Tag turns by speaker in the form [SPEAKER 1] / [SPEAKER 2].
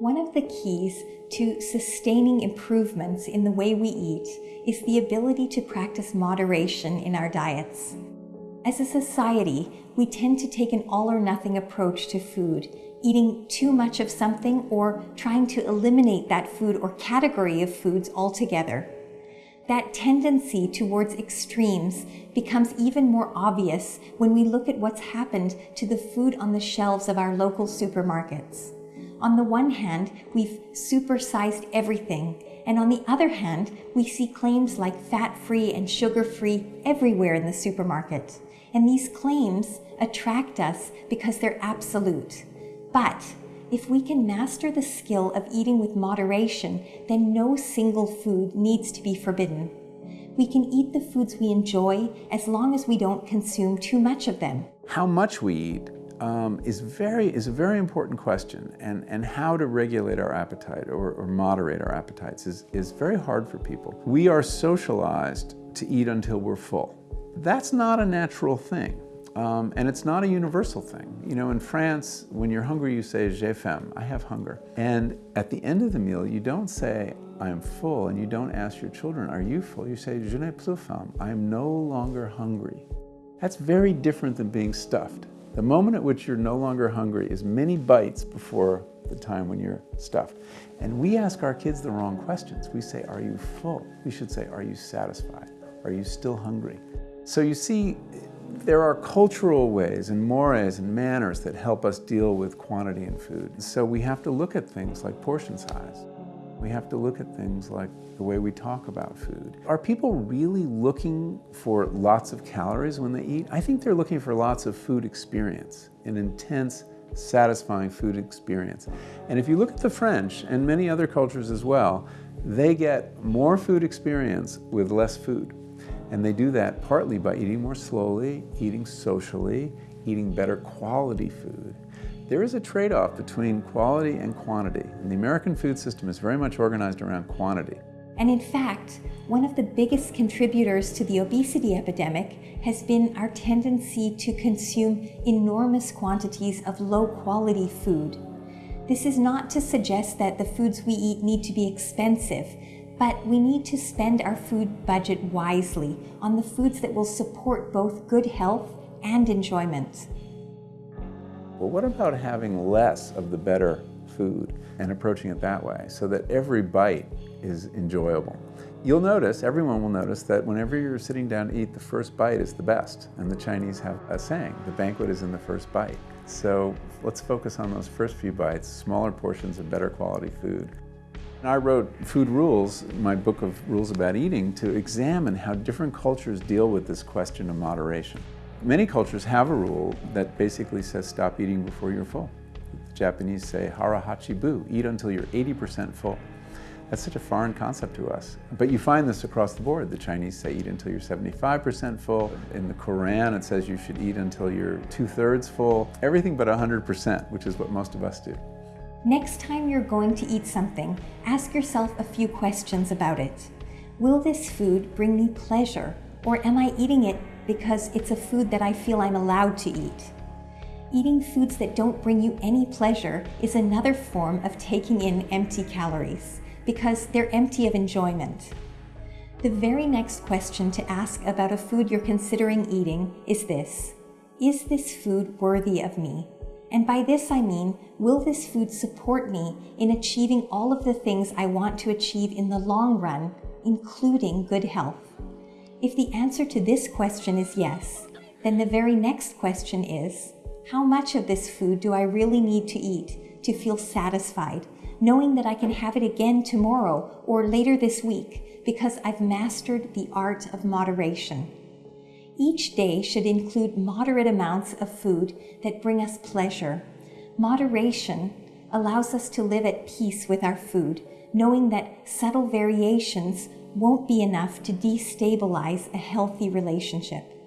[SPEAKER 1] One of the keys to sustaining improvements in the way we eat is the ability to practice moderation in our diets. As a society, we tend to take an all or nothing approach to food, eating too much of something or trying to eliminate that food or category of foods altogether. That tendency towards extremes becomes even more obvious when we look at what's happened to the food on the shelves of our local supermarkets. On the one hand, we've supersized everything, and on the other hand, we see claims like fat-free and sugar-free everywhere in the supermarket. And these claims attract us because they're absolute. But if we can master the skill of eating with moderation, then no single food needs to be forbidden. We can eat the foods we enjoy as long as we don't consume too much of them.
[SPEAKER 2] How much we eat um, is, very, is a very important question, and, and how to regulate our appetite or, or moderate our appetites is, is very hard for people. We are socialized to eat until we're full. That's not a natural thing. Um, and it's not a universal thing. You know, in France, when you're hungry, you say, j'ai faim, I have hunger. And at the end of the meal, you don't say, I am full, and you don't ask your children, are you full? You say, je n'ai plus faim, I am no longer hungry. That's very different than being stuffed. The moment at which you're no longer hungry is many bites before the time when you're stuffed. And we ask our kids the wrong questions. We say, are you full? We should say, are you satisfied? Are you still hungry? So you see, there are cultural ways and mores and manners that help us deal with quantity in food. So we have to look at things like portion size. We have to look at things like the way we talk about food. Are people really looking for lots of calories when they eat? I think they're looking for lots of food experience, an intense, satisfying food experience. And if you look at the French and many other cultures as well, they get more food experience with less food. And they do that partly by eating more slowly, eating socially, eating better quality food. There is a trade-off between quality and quantity, and the American food system is very much organized around quantity.
[SPEAKER 1] And in fact, one of the biggest contributors to the obesity epidemic has been our tendency to consume enormous quantities of low-quality food. This is not to suggest that the foods we eat need to be expensive, but we need to spend our food budget wisely on the foods that will support both good health and enjoyment.
[SPEAKER 2] Well, what about having less of the better food and approaching it that way so that every bite is enjoyable? You'll notice, everyone will notice, that whenever you're sitting down to eat, the first bite is the best. And the Chinese have a saying, the banquet is in the first bite. So let's focus on those first few bites, smaller portions of better quality food. And I wrote Food Rules, my book of rules about eating, to examine how different cultures deal with this question of moderation. Many cultures have a rule that basically says stop eating before you're full. The Japanese say hara hachi bu, eat until you're 80% full. That's such a foreign concept to us. But you find this across the board. The Chinese say eat until you're 75% full. In the Quran, it says you should eat until you're two-thirds full. Everything but 100%, which is what most of us do.
[SPEAKER 1] Next time you're going to eat something, ask yourself a few questions about it. Will this food bring me pleasure, or am I eating it because it's a food that I feel I'm allowed to eat? Eating foods that don't bring you any pleasure is another form of taking in empty calories, because they're empty of enjoyment. The very next question to ask about a food you're considering eating is this. Is this food worthy of me? And by this I mean, will this food support me in achieving all of the things I want to achieve in the long run, including good health? If the answer to this question is yes, then the very next question is, how much of this food do I really need to eat to feel satisfied, knowing that I can have it again tomorrow or later this week because I've mastered the art of moderation? Each day should include moderate amounts of food that bring us pleasure. Moderation allows us to live at peace with our food, knowing that subtle variations won't be enough to destabilize a healthy relationship.